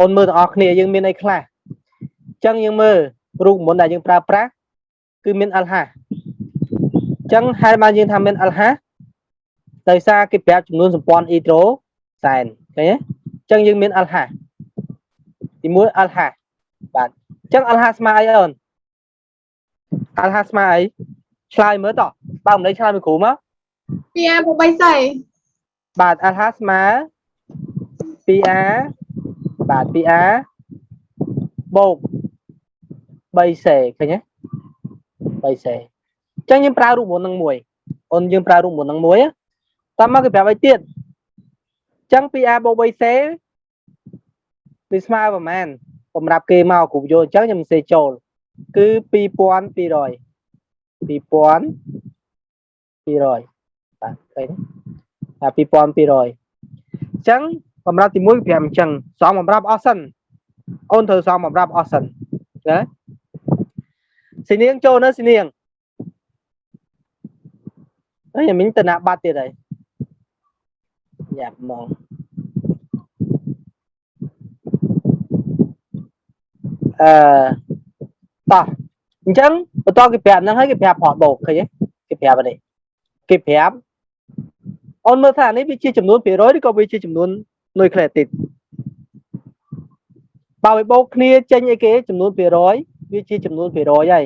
អូនមើលទាំងអស់គ្នាយើងមានអីខ្លះអញ្ចឹងយើងមើលរូបមន្តដែលយើងប្រើប្រាស់គឺមានអលហាអញ្ចឹងហេតុបានយើងថាមានអលហាដោយសារគេប្រាប់ចំនួនសម្ព័ន្ធអ៊ីត្រូសែនឃើញទេអញ្ចឹងយើងមានអលហាទីមួយអលហាបាទអញ្ចឹងអលហាស្មើអីអូនអលហាស្មើអីឆ្លើយមើលតោះបើមិនដេឆ្លើយមួយគ្រូមក 2A បូក3សេបាទអលហាស្មើ 2a បាទ 2a បូក 3c ឃើញទេ 3c អញ្ចឹងយើងប្រើរូបមន្តនឹងមួយអូនយើងប្រើរូបមន្តនឹងមួយតោះមកគេប្រាប់ឲ្យទៀតអញ្ចឹង 2a បូក 3c វាស្មើប្រហែលសម្រាប់គេមកគ្រូយកអញ្ចឹងខ្ញុំសេចូល គឺ2200 2200បាទឃើញទេតែ2200អញ្ចឹង បំរាប់ទី1 5អញ្ចឹងសំបំរាប់អស់សិនអូនត្រូវសំបំរាប់អស់សិនណាសីនាងចូលនៅសីនាងអើយមិញតនបាត់ទៀតហើយយ៉ាប់មកអឺតោះអញ្ចឹងបន្តគេប្រាប់ហ្នឹងហើយគេប្រាប់ផតបោកឃើញទេគេប្រាប់នេះគេប្រាប់អូនមើលថានេះវាជាចំនួន%ឬក៏វាជាចំនួន នុយក្លេអ៊ីតបើវាបូកគ្នាចេញអីគេចំនួន%វាជាចំនួន%ហើយ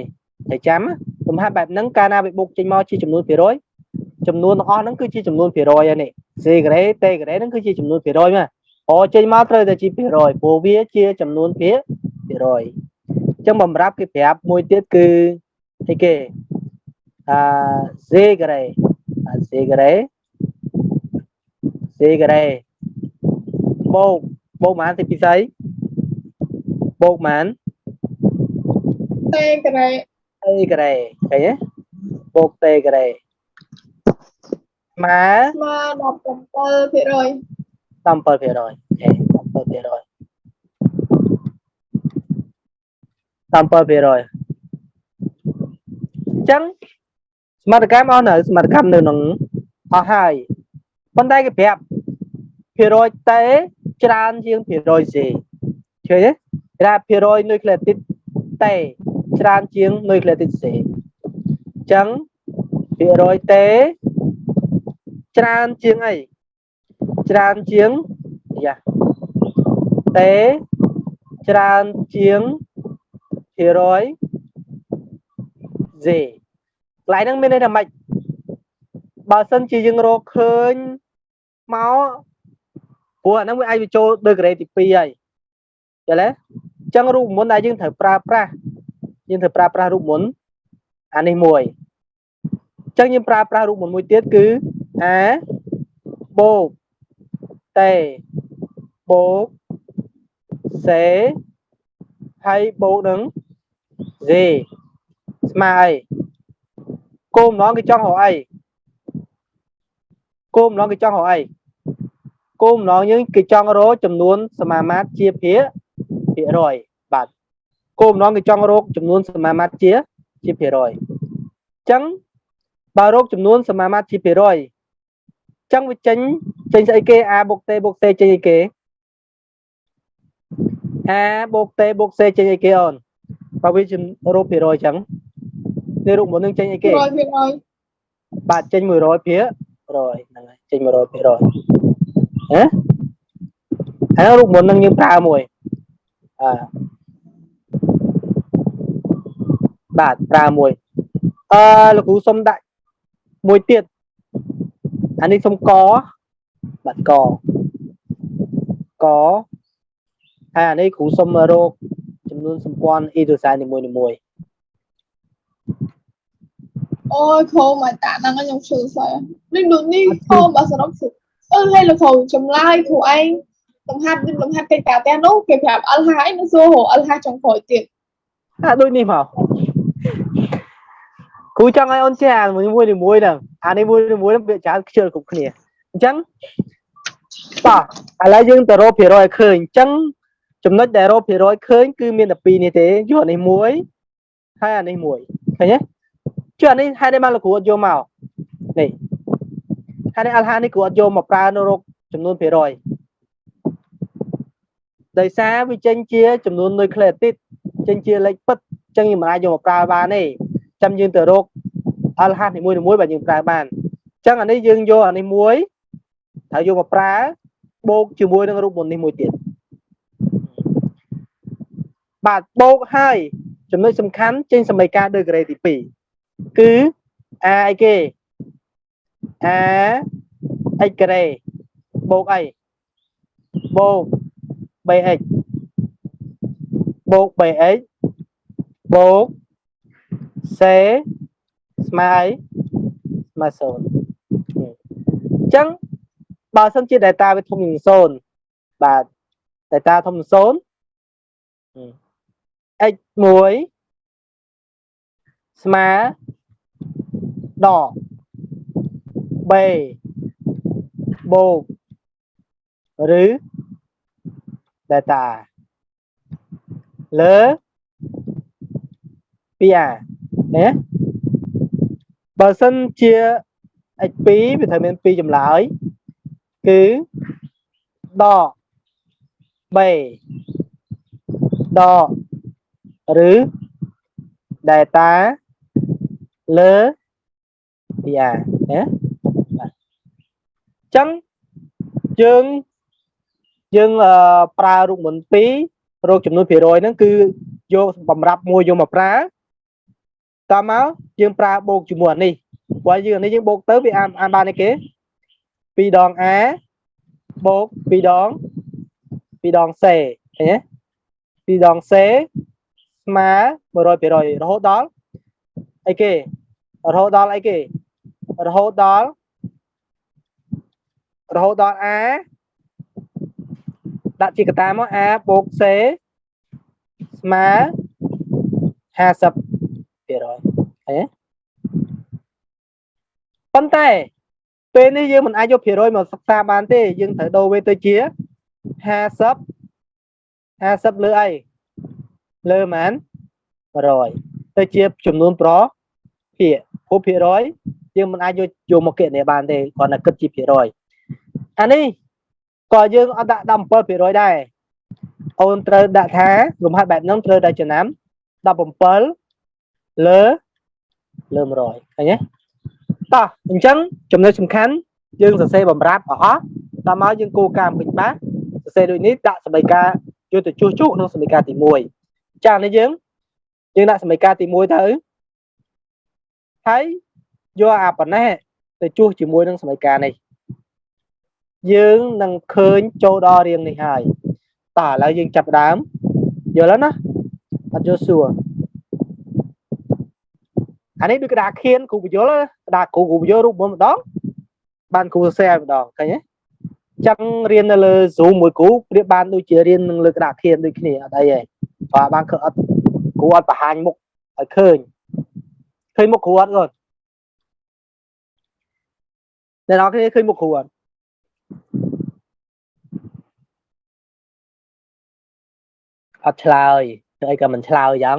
តែចាំលំហាត់បែបហ្នឹងកាលណាវាបូកចេញមកជាចំនួន%ចំនួនទាំងអស់ហ្នឹងគឺជាចំនួន%ហើយនេះ C ការ៉េ T ការ៉េហ្នឹងគឺជាចំនួន%មកអូចេញមកត្រូវតែជា%ព្រោះវាជាចំនួនភាគ%អញ្ចឹងបំរាប់គេប្រាប់មួយទៀតគឺអីគេអឺ C ការ៉េ C ការ៉េ C ការ៉េ បូកបូកប៉ុន្មានទីពិសីបូកប៉ុន្មាន T ការ៉េតេការ៉េឃើញទេបូកតេការ៉េស្មើស្មើ17% 17%អូខេ17% 17%អញ្ចឹងសមត្ថកម្មអស់នៅសមត្ថកម្មនៅក្នុងអស់ហើយប៉ុន្តែគេប្រាប់ភាគរយតេ ច្រើនជាងភាគរយ C ឃើញទេគេថាភាគរយនុយក្លេអ៊ីតតេច្រើនជាងនុយក្លេអ៊ីត C អញ្ចឹងភាគរយតេច្រើនជាងអីច្រើនជាងយ៉ាតេច្រើនជាងភាគរយ Z កន្លែងហ្នឹងមានន័យថាម៉េចបើសិនជាយើងរកឃើញមក ព្រោះអាហ្នឹងវាអាចបញ្ចូលដល់ក្រេដទី2ហើយយល់ទេអញ្ចឹងរូបមន្តដែលយើងត្រូវប្រើប្រាស់យើងត្រូវប្រើប្រាស់រូបមន្តអានេះមួយអញ្ចឹងយើងប្រើប្រាស់រូបមន្តមួយទៀតគឺ A បូក T បូក C ហើយបូកនឹង Z ស្មើអីគោលម្ដងគេចង់រកអីគោលម្ដងគេចង់រកអី គោលម្ដងយើងគេចង់រកចំនួនសមាមាត្រជាភាគភាគរយបាទគោលម្ដងគេចង់រកចំនួនសមាមាត្រជាជាភាគរយអញ្ចឹងបើរកចំនួនសមាមាត្រជាភាគរយអញ្ចឹងវាចេញចេញស្អីគេ a បូក t បូក c ចេញអីគេ a បូក t បូក c ចេញអីគេអូនបើវាជារូបភាគរយអញ្ចឹងនេះរូបមុននឹងចេញអីគេ100%បាទចេញ100ភាគរយហ្នឹងហើយចេញ100ភាគរយ ហ៎ហើយរូបមុននឹងយើងប្រើមួយអឺបាទប្រើមួយអឺលោកគ្រូសុំដាក់មួយទៀតអានេះសុំកបាទកកហើយអានេះគ្រូសុំរកចំនួនសម្ព័ន្ធអ៊ីដ្រូសែននីមួយៗអូយខោមកតាហ្នឹងខ្ញុំឈឺស្អីនេះដូចនេះខោបើសរុបគឺ អឺហើយលោកគ្រូចម្លើយគ្រូឯងលំហាត់លំហាត់កិច្ចការផ្ទះនោះគេប្រាប់អលហាឯងនឹងសួររកអលហាចុងក្រោយទៀតអាដូចនេះមកគ្រូចង់ឲ្យអូនចេះអាមួយមួយនេះមួយហ្នឹងអានេះមួយនេះមួយហ្នឹងវាច្រើនខ្ជិលគ្រប់គ្នាអញ្ចឹងតោះឥឡូវយើងទៅរកភាគរយឲ្យឃើញអញ្ចឹងចំណុចដែលរកភាគរយឃើញគឺមានតែ2នេះទេយកអានេះមួយហើយអានេះមួយឃើញទេជឿអានេះហេតុអីបានលោកគ្រូអត់យកមកនេះ ហេតុអីអលហានេះគ្រូអត់យកមកប្រើនៅរកចំនួនភាគរយដោយសារវាចេញជាចំនួននុយក្លេទីតចេញជាលេខពិតអញ្ចឹងយើងមិនអាចយកមកប្រើបានទេចាំយើងទៅរកអលហាសនីមួយៗបាទយើងប្រើបានអញ្ចឹងអានេះយើងយកអានេះមួយហើយយកមកប្រើបូកជាមួយនឹងរូបមន្តនេះមួយទៀតបាទបូកហើយចំណុចសំខាន់ចេញសមីការដឺក្រេទី2គឺ a អីគេ a x ការ៉េបូកអីបូក 3x បូក 3x បូក c ស្មើអីស្មើ0អញ្ចឹងបើសិនជា data វាធំជាង0បាទ data ធំជាង0 x 1ស្មើដក b បូកឬ data លើ 2a ណាបើសិនជា x2 វាត្រូវមាន2ចម្លើយ គឺដក b ដកឬ data លើ 2a ណាបាទអញ្ចឹងយើងយើងប្រើរូបមន្ត2រោគចំនួនភាគរយហ្នឹងគឺយកបំរាប់មួយយកមកប្រើតមកយើងប្រើបូកជាមួយអានេះព្រោះយើងអានេះយើងបូកទៅវាអានអានបានឯគេ2ដង a បូក2ដង2ដង c ឃើញទេ2ដង c ស្មើ100%រហូតដល់អីគេរហូតដល់អីគេរហូតដល់ រហូតដល់ a ដាក់ជាកតាមក a បូក c ស្មើ50%ឃើញទេប៉ុន្តែពេលនេះយើងមិនអាចយកភាគរយមកសិក្សាបានទេយើងត្រូវដូរវាទៅជា50 50លើអីលើម៉ាន100ទៅជាចំនួនប្រភាគព្រោះភាគរយយើងមិនអាចយកយកមកគណនាបានទេគ្រាន់តែគិតជាភាគរយ អានេះក៏យើងអត់ដាក់17%ដែរអូនត្រូវដាក់ថាលំហាត់បែបហ្នឹងត្រូវតែចំណាំ17លើលើ100ឃើញទេតោះអញ្ចឹងចំណុចសំខាន់យើងសរសេរបំរាប់អស់អស់ដល់មកយើងគោលការណ៍ពេញបាសសរសេរដូចនេះដាក់សមីការយកទៅជួសជុក្នុងសមីការទី1ចានេះយើងយើងដាក់សមីការទី1ទៅហើយយកអាប៉ុណ្ណេះទៅជួសជាមួយនឹងសមីការនេះ យើងនឹងឃើញចូលដល់រៀងនេះហើយតោះឥឡូវយើងចាប់ដើមយល់ហើយណាអត់យល់សួរអានេះដូចក្តារខៀនគ្រូបញ្យលក្តារគ្រូគ្រូបញ្យលរូបមន្តម្ដងបានគ្រូសរសេរឲ្យម្ដងឃើញទេចឹងរៀននៅលើ Zoom មួយគ្រូប្រៀបបានដូចជារៀននឹងលើក្តារខៀនដូចគ្នាអត់អីទេបាទបានឃើញអត់គ្រូអត់បង្ហាញមុខឲ្យឃើញឃើញមុខគ្រូអត់គាត់អ្នកនរគ្នាឃើញមុខគ្រូអត់ អត់ឆ្លើយទៅអីក៏មិនឆ្លើយចឹង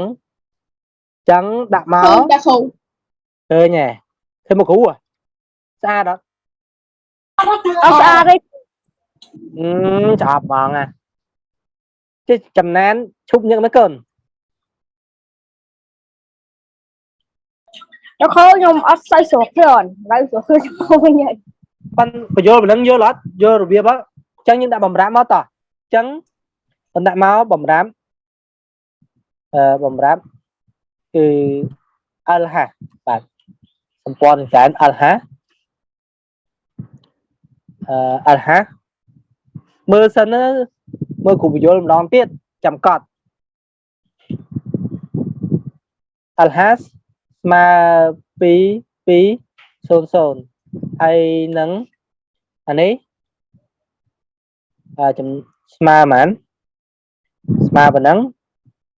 ចឹងដាក់មកឃើញតែគ្រូឃើញហ៎ឃើញមកគ្រូហ៎ស្អាតអត់អត់ស្អាតទេអឺចាប់ហ្មងណាចេះចំណែនឈប់ញឹកណាកូនទៅខោខ្ញុំអត់ស្អីស្រុកទេអនឡើយស្រុកខ្ញុំវិញហើយប៉ាន់បញ្យល់ប៉ុណ្ណឹងយល់អត់យល់របៀបអត់អញ្ចឹងយើងដាក់បំរាមមកតោះអញ្ចឹង បណ្ដាក់មកបំរាមអឺបំរាមគឺអលហាបាទសម្ព័ន្ធនឹងច្រើនអលហាអឺអលហាមើលសិនណាមើលគ្រូបញ្យល់ម្ដងទៀតចាំកត់អលហាស្មើ2 2 0 0ហើយនឹងអានេះអឺចំស្មើប៉ុន្មាន ស្មើប៉ុណ្ណឹង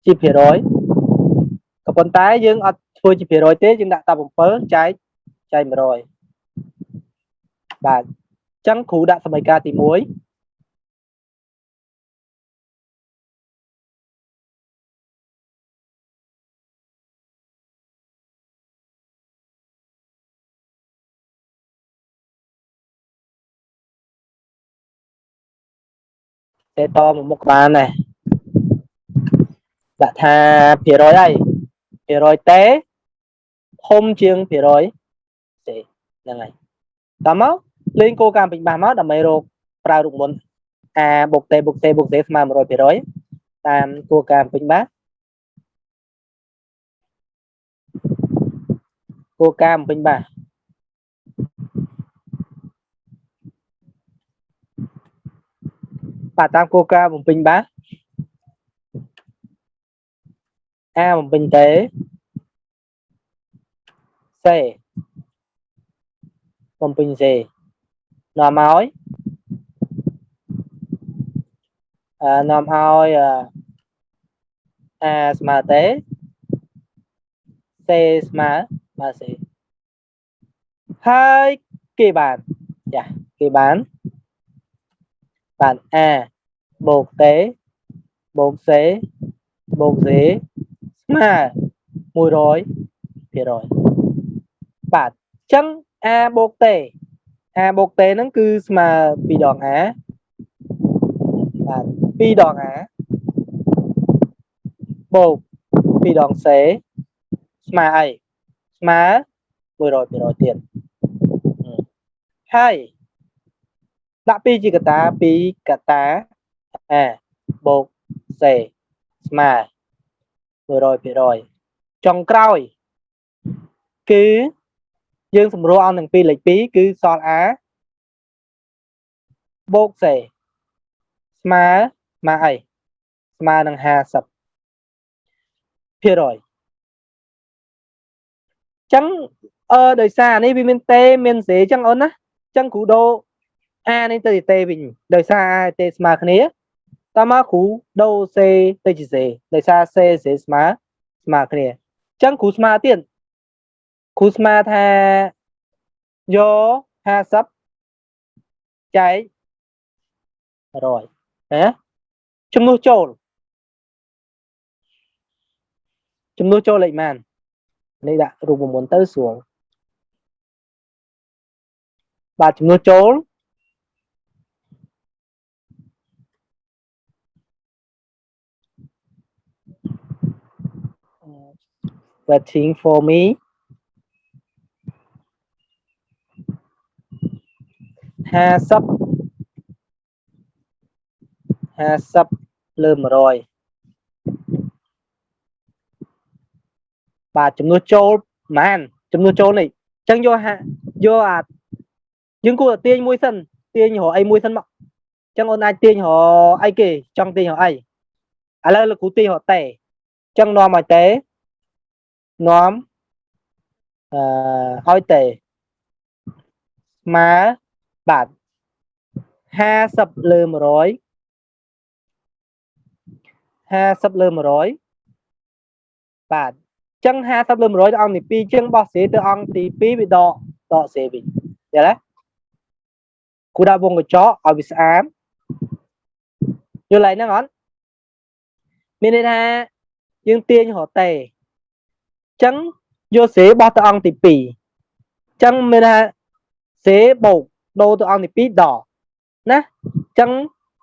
ជាភាគរយក៏ប៉ុន្តែយើងអត់ធ្វើជាភាគរយទេយើងដាក់តែ7ចែកចែក100បាទអញ្ចឹងគ្រូដាក់សមីការទី1សេតមកមុខបានដែរ ដាក់ថាភាគរយអីភាគរយតេធំជាងភាគរយសេហ្នឹងហើយតោះមកលេងគោលការណ៍ពេញបាសមកដើម្បីរកប្រើរូបមន្ត a បុកតេបុកតេបុកតេស្មើ100%តាមគោលការណ៍ពេញបាសគោលការណ៍ពេញបាសបាទតាមគោលការណ៍បំពេញបាស A បំពេញតេសេបំពេញសេនាំឲ្យអឺនាំឲ្យអឺ A ស្មើតេសេស្មើស្មើសេហើយគេបានចាគេបានបាន A បូកតេបូកសេ បូកសេស្មើ100%បាទអញ្ចឹង A បូកតេ A បូកតេហ្នឹងគឺស្មើ2ដង A បាទ2ដង A បូក2ដង C ស្មើអីស្មើ100%ទៀតហើយដាក់2ជាកតា2កតា A បូក C ស្មើ100% ចុងក្រោយ គឺយើងសម្រួលឲ្យនឹង2លេខ2គឺសល់ A បូក C ស្មើស្មើអីស្មើនឹង50ភាគរយចឹងអឺដោយសារនេះវាមានតេមានសេចឹងអូនណាចឹងគ្រូដូ A នេះទៅជាតេវិញដោយសារ A តេស្មើគ្នា តមកគ្រូដូសេទៅជាសេដោយសារសេសេស្មើស្មើគ្នាចឹងគ្រូស្មើទៀតគ្រូស្មើថាយក50ចែក100ណាចំនួនចូលចំនួនចូលលេខម៉ាននេះដាក់រូបមន្តទៅស្រួលបាទចំនួនចូល waiting for me 50 50លើ100បាទចំនួនចូលប្រហែលចំនួនចូលនេះអញ្ចឹងយកហាយកអាយើងគួរតែទាញមួយសិនទាញរកអីមួយសិនមកអញ្ចឹងអូនអាចទាញរកអីគេចង់ទាញរកអីឥឡូវលោកគ្រូទាញរកតេអញ្ចឹងនាំឲ្យតេ នាំអឺឲ្យតេស្មើបាទ50លើ100 50លើ100បាទចឹង50លើ100ទៅអង្គទី2ចឹងបោះសេទៅអង្គទី2វាដកដកសេវិញយល់ទេគូដាក់វងកញ្ចក់ឲ្យវាស្អាតយល់ហើយហ្នឹងអត់មានន័យថាយើងទាញរកតេ ចឹងយកសេបោះទៅអង្គទី2ចឹងមានថាសេបូកដូរទៅអង្គទី2ដកណាចឹង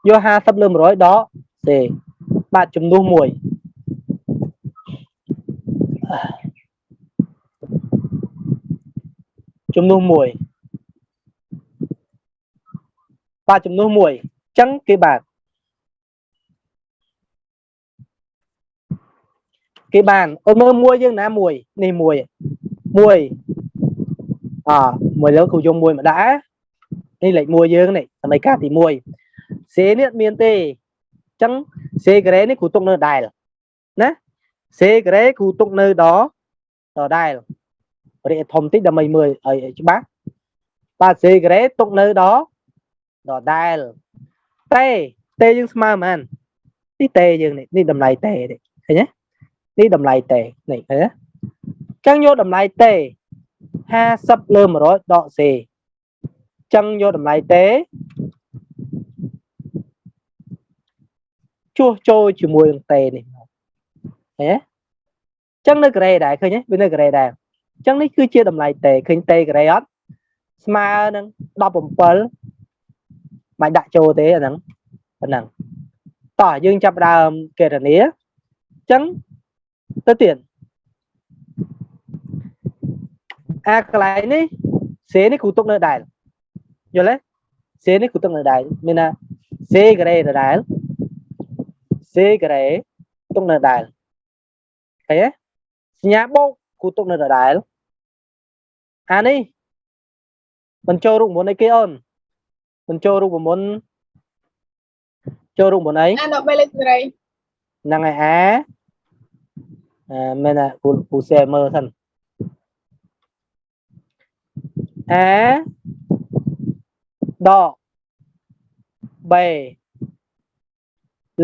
យក50លើ100ដកសេបាទចំនួន1ចំនួន1បាទចំនួន1អញ្ចឹងគេបាទ គេបានអូនមើលមួយយើងណាមួយនេះមួយមួយអមួយលើគ្រូយកមួយមកដាក់នេះលេខ1យើងនេះសម័យកាលទី1សេនេះមានទេអញ្ចឹងសេការ៉េនេះគ្រូទុកនៅដែលណាសេការ៉េគ្រូទុកនៅដដដែលរៀបធំតិចដើម្បីមើលឲ្យច្បាស់បាទសេការ៉េទុកនៅដដដែលតេតេយើងស្មើប៉ុន្មាននេះតេយើងនេះនេះតម្លៃតេនេះឃើញទេ នេះតម្លៃតេនេះឃើញទេអញ្ចឹងយកតម្លៃតេ50លើ100ដកសេអញ្ចឹងយកតម្លៃតេជួសចូលជាមួយនឹងតេនេះឃើញទេចឹងនៅការ៉េដែរឃើញទេវានៅការ៉េដែរអញ្ចឹងនេះគឺជាតម្លៃតេឃើញតេការ៉េអត់ស្មើនឹង17មិនដាក់ចូលទេអាហ្នឹងប៉ុណ្ណឹងតោះយើងចាប់ផ្ដើមកេរនាអញ្ចឹង ទៅទៀតអាកន្លែងនេះសេនេះគ្រូទុកនៅដែលយល់ទេសេនេះគ្រូទុកនៅដែលមានថាសេការ៉េដដែលសេការ៉េទុកនៅដែលឃើញទេសញ្ញាបូកគ្រូទុកនៅដដែលអានេះបញ្ចូលរូបមន្តអីគេអូនបញ្ចូលរូបមន្តចូលរូបមន្តអីអាដល់3លេខសេរីហ្នឹងហើយអា អាមែនណាគូគូសែមើលសិនអាដកបេ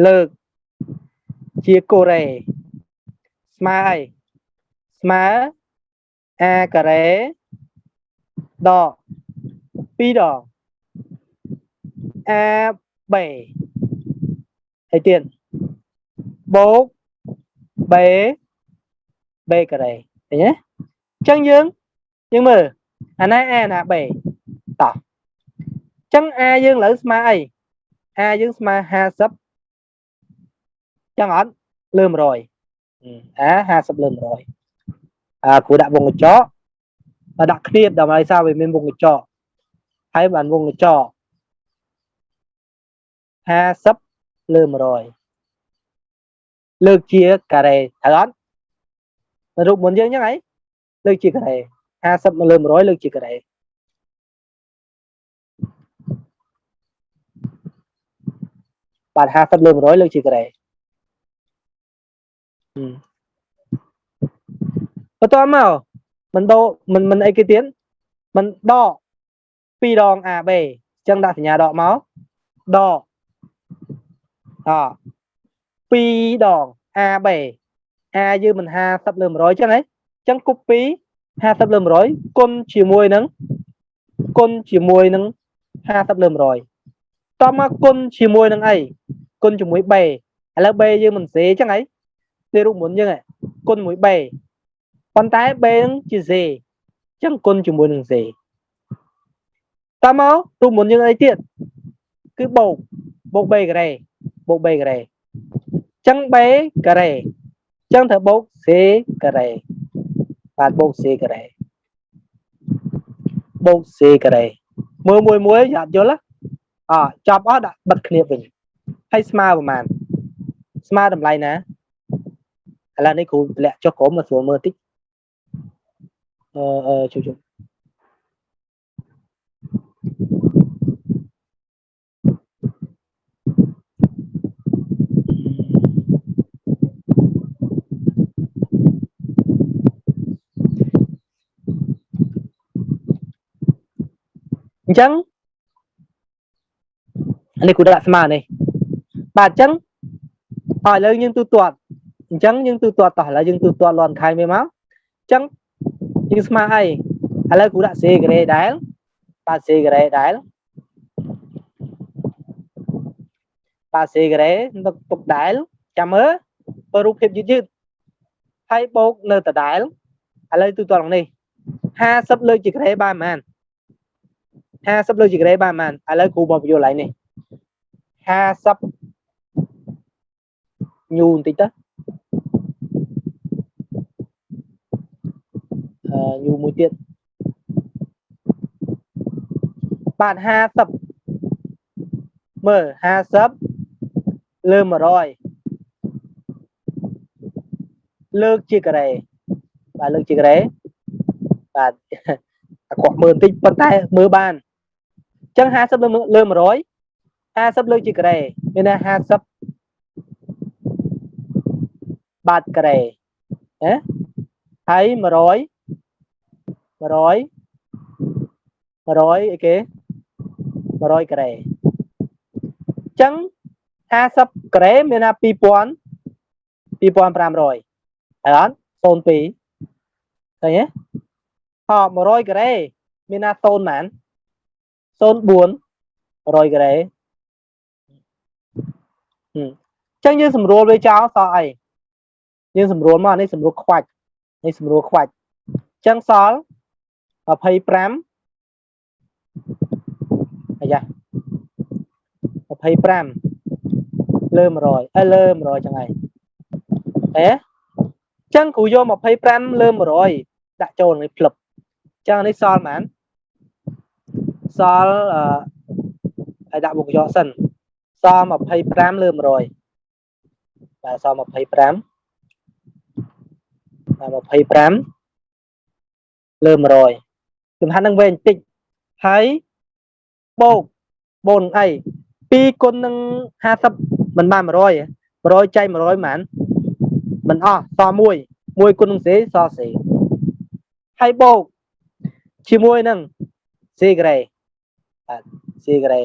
លើកជាកូរ៉េស្មើអីស្មើ អាការ៉េដក2ដងអាបេហើយទៀតបូកបេបេការ៉េឃើញទេអញ្ចឹងយើងយើងមើលអាណាអាណាបេតោះអញ្ចឹងអាយើងឥឡូវស្មើអីអាយើងស្មើ50ចឹងអត់លើ100អា50លើ100អាគួរដាក់វងកញ្ចក់ហើយដាក់គ្នាដើម្បីសារវាមានវងកញ្ចក់ហើយបានវងកញ្ចក់50លើ100លើកជាការ៉េត្រូវអត់ រូបមុនយើងចឹងហីលើកជាការ៉េ50មកលើ100លើកជាការ៉េបាទ50លើ100លើកជាការ៉េហឹមបន្តមកមិនដោមិនមិនអីគេទៀតមិនដក2ដង AB អញ្ចឹងដាក់សញ្ញាដកមកដកអ2ដង AB A យើងមិន50លើ100អញ្ចឹងហ៎អញ្ចឹងគប់2 50លើ100គុណជាមួយនឹងគុណជាមួយនឹង50លើ100តមកគុណជាមួយនឹងអីគុណជាមួយ B ឥឡូវ B យើងមិនសេអញ្ចឹងហីនេះរូបមុនយើងហ៎គុណមួយ B ប៉ុន្តែ B នឹងជា Z អញ្ចឹងគុណជាមួយនឹង Z តមករូបមុនយើងអីទៀតគឺបូកបូក B ការ៉េបូក B ការ៉េអញ្ចឹង B ការ៉េអញ្ចឹងត្រូវបូក C ការ៉េបាទបូក C ការ៉េបូក C ការ៉េមើលមួយមួយយ៉ាប់យល់អចប់អស់ដាក់បិទគ្នាវិញហើយស្មើប្រហែលស្មើតម្លៃណាឥឡូវនេះគ្រូតម្លាក់ចុះក្រុមមកស្រួលមើលតិចអឺអឺជួយជួយ ចឹងអានេះគូដាក់ស្មើនេះបាទអញ្ចឹងអឥឡូវយើងទូទាត់អញ្ចឹងយើងទូទាត់តោះឥឡូវយើងទូទាត់លន់ខែវាមកអញ្ចឹងយើងស្មើអីឥឡូវគូដាក់សេការ៉េដែលបាទសេការ៉េដែលបាទសេការ៉េទុកទុកដែលចាំមើលបើរូបភាពយឺតយឺតហើយបូកនៅដដែលឥឡូវទូទាត់ក្នុងនេះ50លើកជាការ៉េបានប៉ុន្មាន 50លើកជាការ៉េបានប៉ុន្មានឥឡូវគ្រូមកបញ្យល់ឡើងនេះ50ញូបន្តិចទៅអឺញូមួយទៀតបាទ50មើល50លើ100លើកជាការ៉េបាទលើកជាការ៉េបាទអាក្រក់មើលបន្តិចប៉ុន្តែមើលបានអញ្ចឹង50លើលើ100 50លើកជាការ៉េមានន័យ50បាតការ៉េណាហើយ100 100 100អីគេ100ការ៉េអញ្ចឹង50ការ៉េមានថា2000 2500ហើយអត់02ឃើញទេហ៎100ការ៉េមានថា0ប៉ុន្មាន 04 100ការ៉េអញ្ចឹងយើងស្រួលវាចោលសល់អីយើងស្រួលមកនេះស្រួលខ្វាច់នេះស្រួលខ្វាច់អញ្ចឹងសល់25អាយ៉ា25លើ100អើលើ100ចឹងហើយហេចឹងគ្រូយក25លើ100ដាក់ចូលនេះភ្លឹបចឹងនេះសល់ប៉ុន្មាន សល់អឺឲ្យដាក់មុខយកសិនសល់25លើ100បាទសល់25បាទ25លើ100សំខាន់នឹងវែងបន្តិចហើយបូកបូនអី2គុណនឹង50មិនបាន100 100ចែក100ប៉ុន្មានមិនអស់សល់1 1គុណនឹងសេសល់សេហើយបូកជាមួយនឹងសេក្រេ បាទសេក្រេ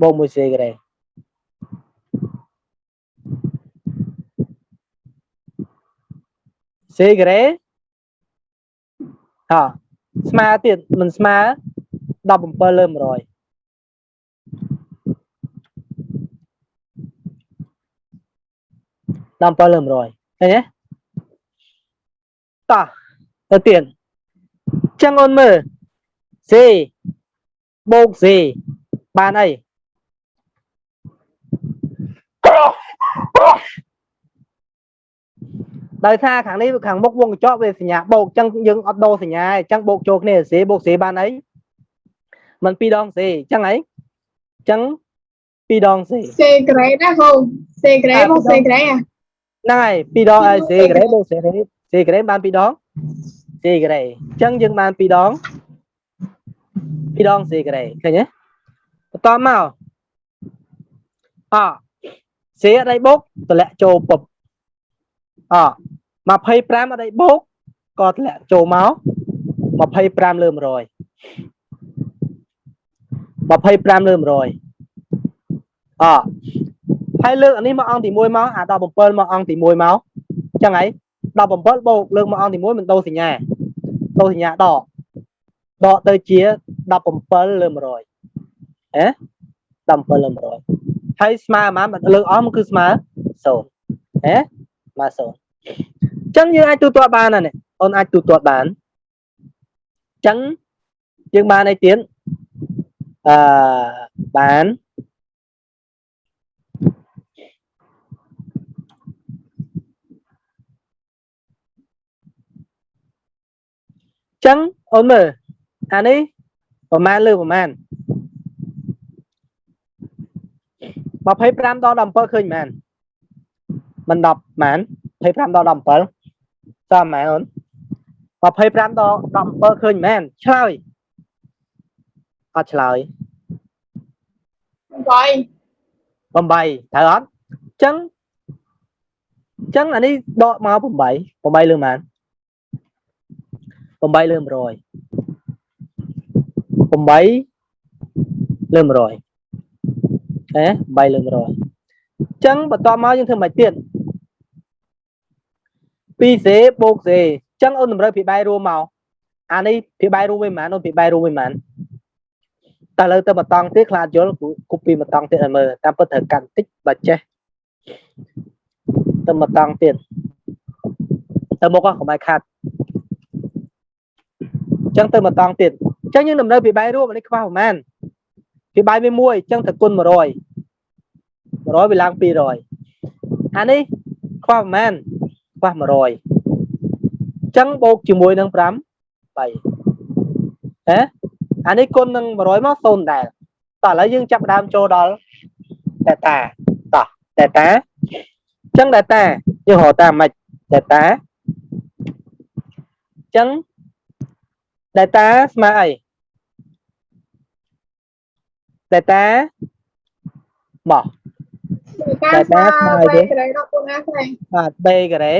បូកមួយសេក្រេសេក្រេហ่าស្មើទៀតមិនស្មើ17លើ100 17លើ100ឃើញទេតោះទៅទៀត ចឹងអូនមើល C បូក C បានអីដោយថាខាងនេះខាងមុខវងកញ្ចក់វាសញ្ញាបូកចឹងយើងអត់ដូរសញ្ញាទេចឹងបូកចូលគ្នា C បូក C បានអីมัน2ដង C ចឹងអីចឹង2ដង C C grade ណាគ្រូ C grade មក C grade អាហ្នឹងហើយពីរដងហើយសេក្រេបូកសេក្រេសេក្រេបានពីរដង សេក្រេអញ្ចឹងយើងបានពីរដងពីរដងសេក្រេឃើញទេបន្តមកអសេអត់ដៃបូកតម្លាក់ចូលពឹបអ25អត់ដៃបូកក៏តម្លាក់ចូលមក25លើ100 25លើ100អហើយលើកអានេះមកអង្គទី1មកអា17មកអង្គទី1មកអញ្ចឹងហើយ 17បូកលើកមកអង្គទី1មិនដូរសញ្ញាដូរសញ្ញាដកដកទៅជា17លើ100ហ៎17លើ100ហើយស្មើប៉ុន្មានលើកអស់មកគឺស្មើ0ហ៎ស្មើ0អញ្ចឹងយើងអាចទូទាត់បានណានេះអូនអាចទូទាត់បានអញ្ចឹងយើងបានអីទៀតអឺបាន ចឹងអូនមើលអានេះប្រមាណលើប្រមាណ25ដល់17ឃើញមែនមិន10មែន25ដល់17តាមមែនអូន25ដល់17ឃើញមែនឆ្លើយអត់ឆ្លើយ8 8ត្រូវអត់ចឹងចឹងអានេះដកមក8 8លើមែន8 លើ100 8លើ100ហ៎8លើ100ចឹងបន្តមកយើងធ្វើមិនទៀត 2C បូក C ចឹងអូនតម្រូវពីបាយរួមមកអានេះពីបាយរួមវិញប៉ុន្មានអូនពីបាយរួមវិញប៉ុន្មានតែឥឡូវទៅមកតង់ទៀតខ្លាចយល់គប់ពីមកតង់ទៀតឲ្យមើលតាមពិតត្រូវកាន់តិចបើចេះទៅមកតង់ទៀតទៅមុខកុំឲ្យខាត់ ចឹងទៅមកតង់ទៀតចឹងយើងតម្រូវពីបាយរួមអានេះខ្វះប្រហែលពីបាយវាមួយចឹងទៅគុណ100 100វាឡើង200អានេះខ្វះប្រហែលខ្វះ100ចឹងបូកជាមួយនឹង5 3ហ៎អានេះគុណនឹង100មក0ដែរតោះឥឡូវយើងចាប់ដើមចូលដល់ data តោះ data ចឹង data យើងរកតាមម៉េច data ចឹង data ស្មើអី data មកការស្មើ Data ស្មើ B ទេ grade ដល់គុណណាខ្លះបាទ b ការ៉េ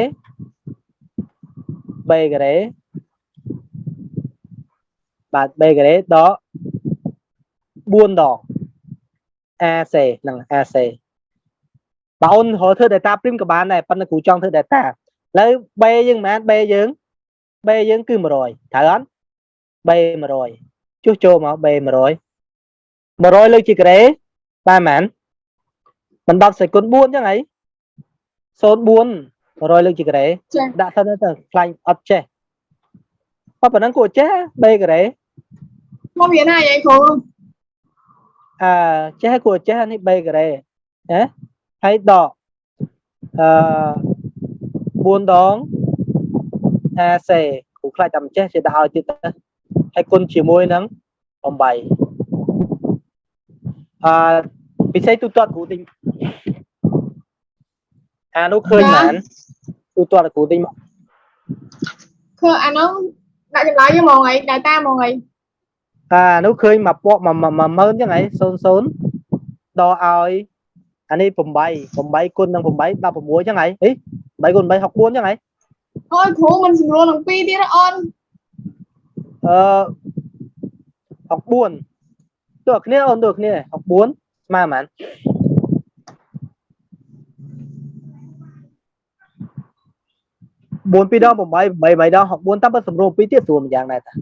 b ការ៉េបាទ b ការ៉េដក4ដង AC ហ្នឹង AC បើអូនរកធ្វើ data prim ក៏បានដែរប៉ុន្តែគ្រូចង់ធ្វើ data ឥឡូវ b យើងមិនមែន b យើង b យើងគឺ100ត្រូវអត់ b 100 ចុះចូលមក b 100 100លើកជាការ៉េបានប៉ុន្មានមិន10សេគុណ4អញ្ចឹងហី04 100លើកជាការ៉េចា៎ដាក់សិនទៅខ្លាញ់អត់ចេះបើប៉ុណ្ណឹងគួរចេះបេការ៉េមកវាណាយាយគ្រូអឺចេះគួរចេះអានេះ3ការ៉េណាហើយដកអឺ4ដង AC គ្រូខ្លាចតែមិនចេះចេះដាក់ឲ្យទៀតទៅ ហើយគុណជាមួយនឹង8អឺពិសេសទូទាត់គ្រូទិញអានោះឃើញបានទូទាត់គ្រូទិញមកគឺអានោះដាក់ចម្លើយយកមកអីដៅតាមកអីអានោះឃើញមកពក10000អញ្ចឹងហី00ដកឲ្យអានេះ8 8គុណនឹង8 16អញ្ចឹងហីហី8គុណ8 64អញ្ចឹងហីអូយគ្រូមិនស្រួលនឹងពីរទៀតអូន អឺ64តើគ្នាអូនតើគ្នា64ស្មើប៉ុន្មាន4 2ដង8 8 8ដង64តាមពិតសម្រួល2ទៀតស្រួលម្យ៉ាងដែរតា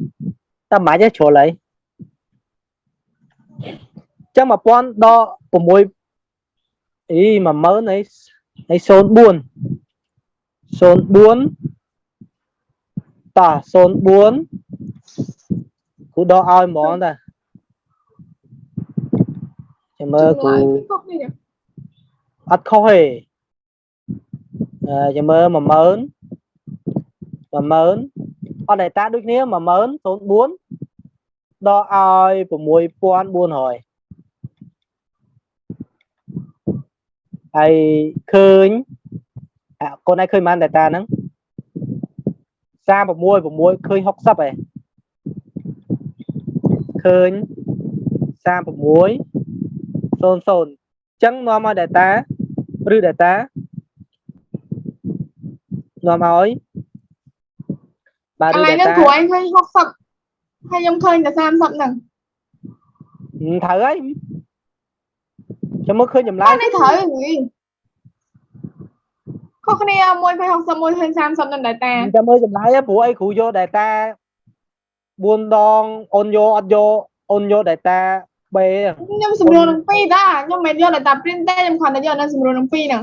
តែមិនអាចទេជ្រុលហើយចឹង1000ដក6អី10000អីអី04 04តោះ04 គ្រូដកឲ្យហ្មងតាចាំមើលគ្រូខុសនេះអត់ខុសទេអឺចាំមើល10000 10000អត់ data ដូចគ្នា10000 04ដកឲ្យ6400ហើយឃើញអាកូនឯងឃើញបាន data ហ្នឹង36 6ឃើញ60ឯង ឃើញ36 00អញ្ចឹងនាំឲ្យ data ឬ data នាំឲ្យបាទកឬន្លែងហ្នឹង data គ្រូឯងឃើញ60ហើយខ្ញុំឃើញតែ30ហ្នឹងហឹមត្រូវហើយចាំមើលឃើញចម្លើតែយនេះត្រូវហ្នឹងខុសគ្នាមួយភ័យ60មួយឃើញ30នឹងដែរតាចាំមើលចម្លើយហ៎ព្រោះអីគ្រូយក data 4ដងអូនយកអត់យកអូនយក data B ខ្ញុំស្រួលនឹងពីរតាខ្ញុំមិនយកតែ print ទេខ្ញុំគ្រាន់តែយកនៅស្រួលនឹងពីរហ្នឹង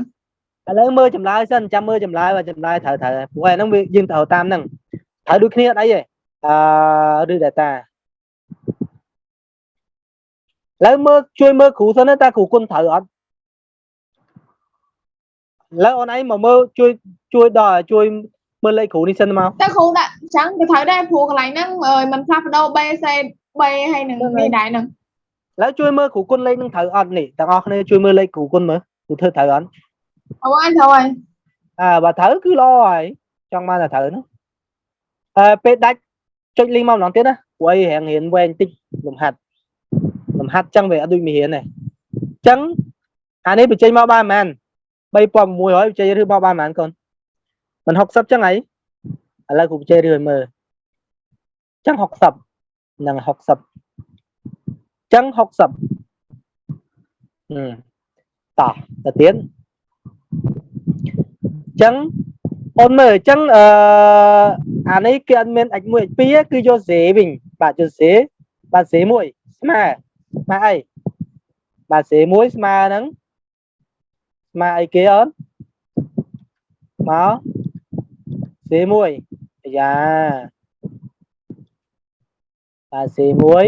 ឥឡូវមើលចម្លើយសិនចាំមើលចម្លើយបើចម្លើយត្រូវត្រូវហើយព្រោះឯហ្នឹងវាយើងត្រូវតាមហ្នឹងត្រូវដូចគ្នាអត់អីទេអឺឬ data ឥឡូវមើលជួយមើលគ្រូសិនណាតើគ្រូគុណត្រូវអត់ឥឡូវអូនឯងមកមើលជួយជួយដល់ជួយមើលលេខគ្រូនេះសិនមកតែគ្រូដាក់អញ្ចឹងក៏ត្រូវដែរព្រោះកន្លែងហ្នឹងអើយมันផ្លាស់ប្ដូរ B C B ហើយនឹងនេះដែរហ្នឹងឥឡូវជួយមើលគ្រូគុណលេខនឹងត្រូវអត់នេះទាំងអស់គ្នាជួយមើលលេខគ្រូគុណមើលគ្រូធ្វើត្រូវអត់អូអញត្រូវហើយអើបើត្រូវគឺល្អហើយចង់បានតែត្រូវហ្នឹងអឺពេលដាច់ចុចលីងមកម្ដងទៀតណាព្រោះអីរៀងរៀនវែងតិចលំហាត់លំហាត់ចឹងវាអត់ដូចមេរៀនទេចឹងអានេះបញ្ចេញមកបានប៉ុន្មាន3600បញ្ចេញឬមកបានប៉ុន្មានកូនមិន60ចឹងហី ឥឡូវគ្រូបញ្ចេញឬឲ្យមើលចឹង60នឹង60ចឹង60ហឹមតោះទៅទៀតចឹងអូនមើលអញ្ចឹងអឺអានេះគេអត់មាន x1 x2 ទេគឺយក z វិញបាទយក z បាទ z មួយស្មើស្មើអីបាទ z មួយស្មើហ្នឹងស្មើអីគេអូនមក z មួ យអាយ៉ាបាទ z មួយ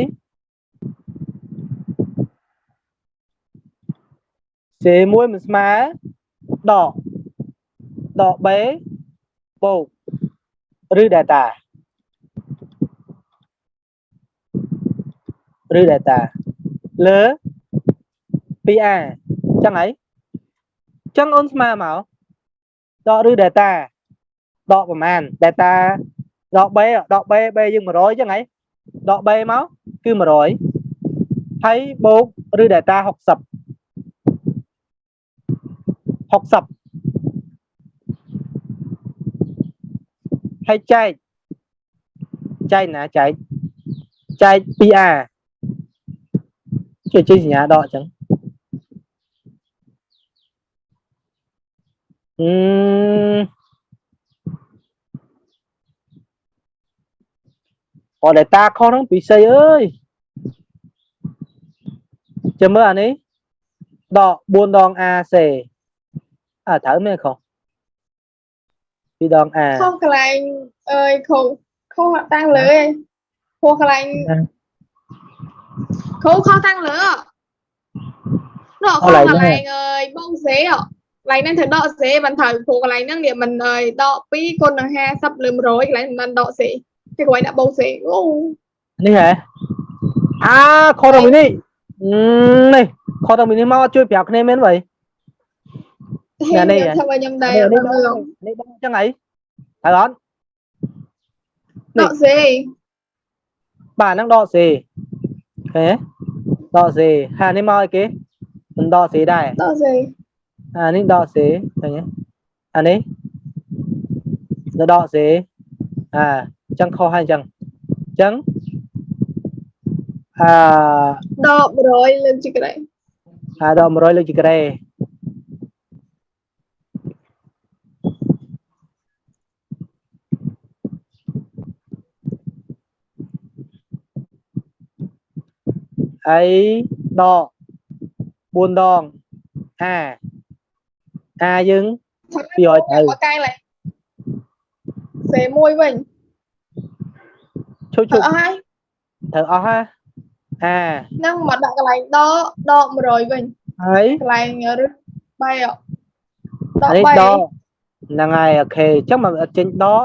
z មួយមិនស្មើដកដក b បូកឬ data ឬ data លើ 2a ចឹងហើយចឹងអូនស្មើមកដកឬ data ដកប្រមាណ data ដក b ដក b b យើង100ចឹងហើយដក b មកគឺ100ហើយបូកឬ data 60 60ហើយចែកចែកណាចែកចែក 2a ជួយជួយសញ្ញាដកអញ្ចឹងអឺ អត់ data ខុសហ្នឹងពិសីអើយចាំមើលអានេះដក4ដង AC អើត្រូវមែនខុស2ដង A ខុសកន្លែងអើយគ្រូខុសតាំងលើឯងព្រោះកន្លែងគ្រូខុសតាំងលើដកខកន្លែកងន្ណាលែងអើយបងសេអកន្លែងហ្នឹងត្រូវដកសេមិនត្រូវព្រោះកន្លែងហ្នឹងវាមិនអើយដក2គុណនឹង50លើ100កន្លែងមិនដកសេគេគាត់ដាក់បងសេ អូនេះហ៎អាខុសទៅនេះនេះខុសទៅនេះមកជួយប្រាប់គ្នាមែន vậy ហេនេះខ្ញុំធ្វើឲ្យខ្ញុំដែរនេះអត់នេះមើលនេះដឹងចឹងអីហើយអត់ដកសេបាទហ្នឹងដ កសេឃើញដកសេហានេះមកអីគេមិនដកសេដែរដកសេអានេះដកសេឃើញទេអានេះទៅដកសេអាចឹងខុសហើយចឹងចឹងអាដក100លើកជីក្រែអាដក100លើកជីក្រេហើយដក4ដងអាអាយើងពីឲ្យទៅមកកែឡើងសេមួយវិញ ជួយទៅជួយអស់ហើយត្រូវអស់ហាអាហ្នឹងមកដាក់កន្លែងដកដក100វិញហើយកន្លែងរឹសបាយអកដអាកនេះ3ដកហ្នឹងហើយអូខេអញ្ចឹងមកអត់ចេញដក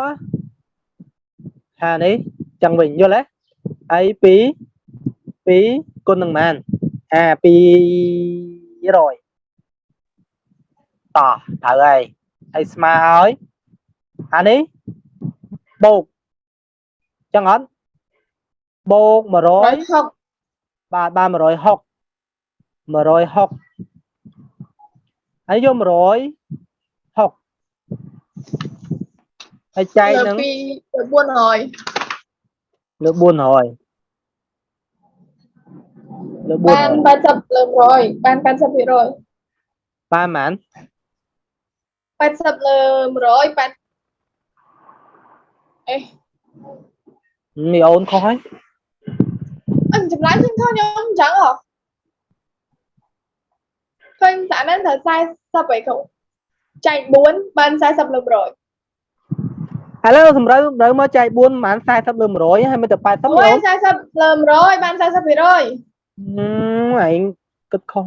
ហានេះអញ្ចឹងវិញយល់ទេហើយ2 2គុណនឹងប៉ុន្មានអា200តត្រូវហើយហើយស្មើហើយអានេះបូកអញ្ចឹងអត់ បូក100 160បាទបាន160 160ហើយយក160ហើយចែកលើនឹងពី400លើ400លើបាន400 80លើ100បាន80%ភាគរយបានប៉ុន្មាន80លើ100 8អេមីអូនខុសហើយអញ ចម្លើយឃើញខុសខ្ញុំអញ្ចឹងហ៎ឃើញតាហ្នឹងត្រូវ40អីខុសចែក4បាន40លើ100ឥឡូវសម្រាប់ត្រូវមកចែក4ប្រហែល40លើ100ហើយមិនទៅ80អូមីយអូន40លើ100បាន40%ភាគរយហឹមឯងគិតខុស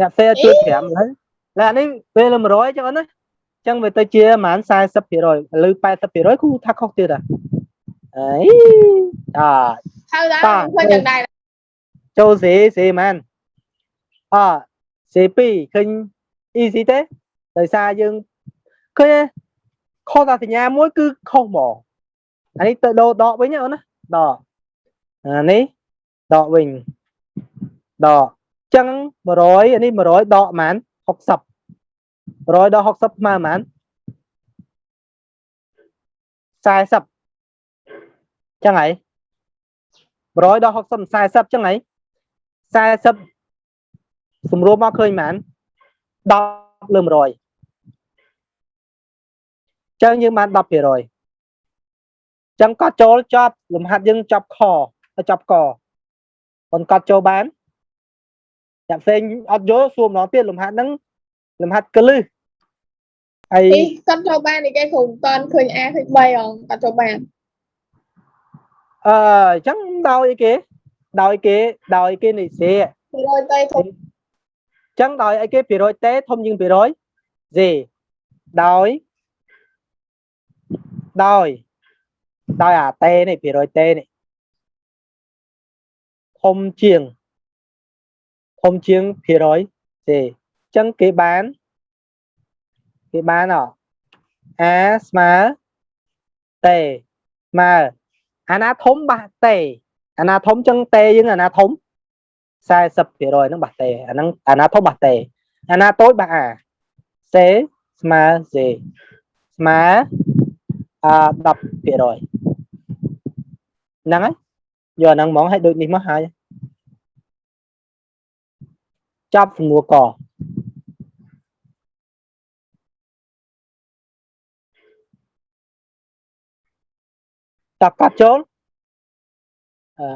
អ្នកផ្សេងជួយ5ហើយឡើយអានេះពេលលើ100អញ្ចឹងអូនណាអញ្ចឹងវាទៅជាប្រហែល40%លើ80%គូថាខុសទៀតហ៎ អីអាហើយដែរតាខ្ញុំឃើញយ៉ាងដែរចូលសេសេហ្មងអសេ2ឃើញ easy ទេដោយសារយើងឃើញទេខុសតែសញ្ញាមួយគឺខុសហ្មងអានេះទៅដូរដកវិញណាអូនណាដកអានេះដកវិញដកចឹង100អានេះ100ដកប៉ុន្មាន60 100ដក60ស្មើប៉ុន្មាន40 ចឹងហើយ100ដក60 40ចឹងហើយ40សម្រួលមកឃើញប៉ុន្មាន10លើ100ចឹងយើងបាន10%ចឹងកត់ចូលចប់លំហាត់យើងចប់ខទៅចប់កប៉ុនកត់ចូលបានអ្នកផ្សេងអត់យល់សួរម្ដងទៀតលំហាត់ហ្នឹងលំហាត់កលឹះហើយនេះគាត់ចូលបាននេះគេគ្រូមិនតាន់ឃើញ A ឃើញ3អងគាត់ចូលបាន អឺអញ្ចឹងដោយអីគេដោយគេដោយគេនិសេអភាគរយទៅធំញ្ចឹងដោយអីគេភាគរយតេធំជាងភាគរយសេដោយដោយដោយអាតេនេះភាគរយតេនេះធំជាងធំជាងភាគរយសេអញ្ចឹងគេបានគេបានអអាស្មើតេស្មើ អាណាធំបាក់តេអាណាធំចឹងតេយើងអាណាធំ40%ហ្នឹងបាក់តេអាហ្នឹងអាណាធំបាក់តេអាណាតូចបាក់អាសេស្មើសេស្មើអ10%ហ្នឹងហើយយកអាហ្នឹងហ្មងឲ្យដូចនេះមកហើយចាប់សំណួរក តកាត់ចូលអឺ